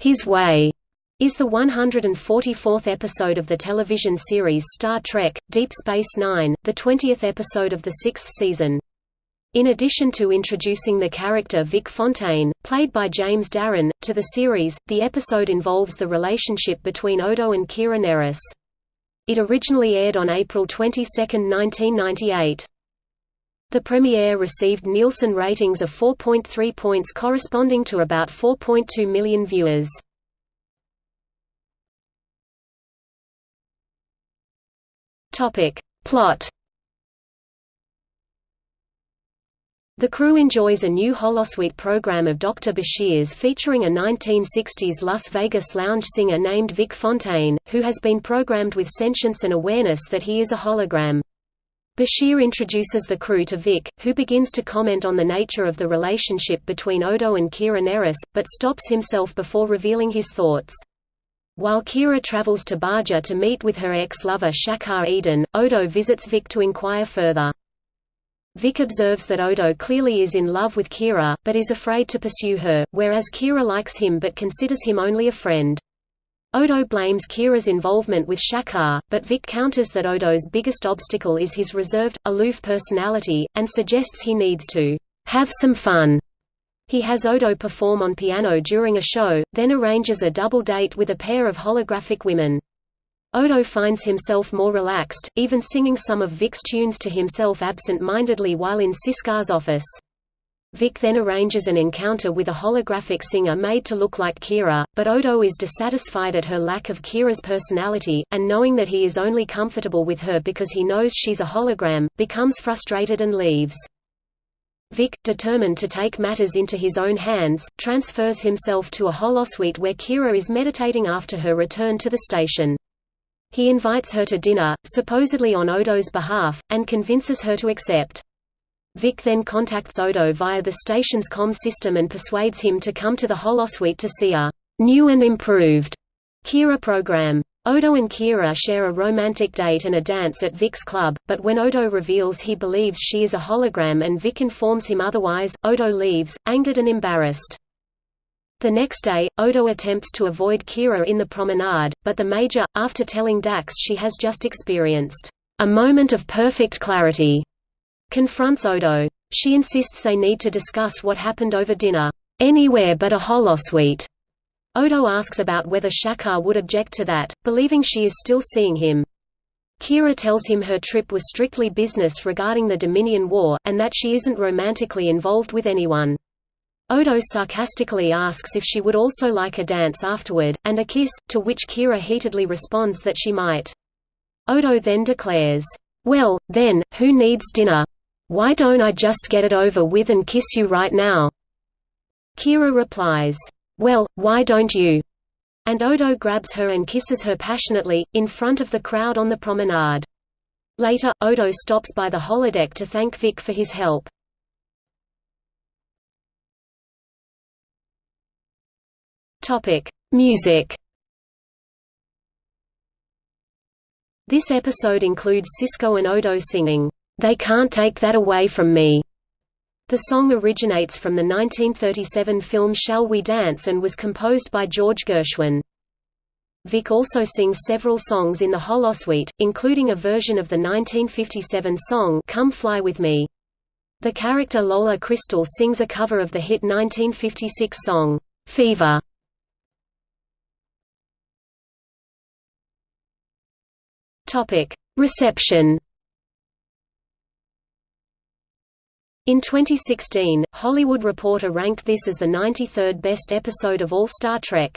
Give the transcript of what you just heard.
His Way is the 144th episode of the television series Star Trek, Deep Space Nine, the 20th episode of the sixth season. In addition to introducing the character Vic Fontaine, played by James Darren, to the series, the episode involves the relationship between Odo and Kira Nerys. It originally aired on April 22, 1998. The premiere received Nielsen ratings of 4.3 points corresponding to about 4.2 million viewers. Plot The crew enjoys a new holosuite program of Dr. Bashir's featuring a 1960s Las Vegas lounge singer named Vic Fontaine, who has been programmed with sentience and awareness that he is a hologram. Bashir introduces the crew to Vic, who begins to comment on the nature of the relationship between Odo and Kira Nerys, but stops himself before revealing his thoughts. While Kira travels to Bajor to meet with her ex-lover Shakaar Eden, Odo visits Vic to inquire further. Vic observes that Odo clearly is in love with Kira, but is afraid to pursue her, whereas Kira likes him but considers him only a friend. Odo blames Kira's involvement with Shakaar, but Vic counters that Odo's biggest obstacle is his reserved, aloof personality, and suggests he needs to have some fun. He has Odo perform on piano during a show, then arranges a double date with a pair of holographic women. Odo finds himself more relaxed, even singing some of Vic's tunes to himself absent-mindedly while in Sisko's office. Vic then arranges an encounter with a holographic singer made to look like Kira, but Odo is dissatisfied at her lack of Kira's personality, and knowing that he is only comfortable with her because he knows she's a hologram, becomes frustrated and leaves. Vic, determined to take matters into his own hands, transfers himself to a holosuite where Kira is meditating after her return to the station. He invites her to dinner, supposedly on Odo's behalf, and convinces her to accept. Vic then contacts Odo via the station's com system and persuades him to come to the holosuite to see a new and improved Kira program. Odo and Kira share a romantic date and a dance at Vic's club, but when Odo reveals he believes she is a hologram and Vic informs him otherwise, Odo leaves, angered and embarrassed. The next day, Odo attempts to avoid Kira in the promenade, but the Major, after telling Dax she has just experienced a moment of perfect clarity, confronts Odo. She insists they need to discuss what happened over dinner, anywhere but a holosuite. Odo asks about whether Shakaar would object to that, believing she is still seeing him. Kira tells him her trip was strictly business regarding the Dominion War, and that she isn't romantically involved with anyone. Odo sarcastically asks if she would also like a dance afterward, and a kiss, to which Kira heatedly responds that she might. Odo then declares, "'Well, then, who needs dinner? Why don't I just get it over with and kiss you right now?' Kira replies, "'Well, why don't you?' And Odo grabs her and kisses her passionately, in front of the crowd on the promenade. Later, Odo stops by the holodeck to thank Vic for his help. Topic: Music. This episode includes Sisko and Odo singing, "They Can't Take That Away From Me." The song originates from the 1937 film Shall We Dance and was composed by George Gershwin. Vic also sings several songs in the holosuite, including a version of the 1957 song Come Fly With Me. The character Lola Crystal sings a cover of the hit 1956 song, Fever. Reception. In 2016, Hollywood Reporter ranked this as the 93rd best episode of all Star Trek.